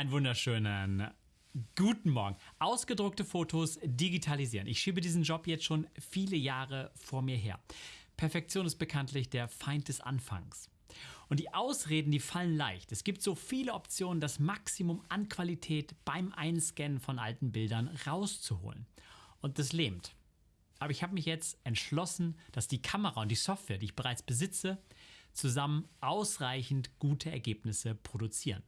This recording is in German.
Einen wunderschönen guten Morgen. Ausgedruckte Fotos digitalisieren. Ich schiebe diesen Job jetzt schon viele Jahre vor mir her. Perfektion ist bekanntlich der Feind des Anfangs. Und die Ausreden, die fallen leicht. Es gibt so viele Optionen, das Maximum an Qualität beim Einscannen von alten Bildern rauszuholen. Und das lähmt. Aber ich habe mich jetzt entschlossen, dass die Kamera und die Software, die ich bereits besitze, zusammen ausreichend gute Ergebnisse produzieren.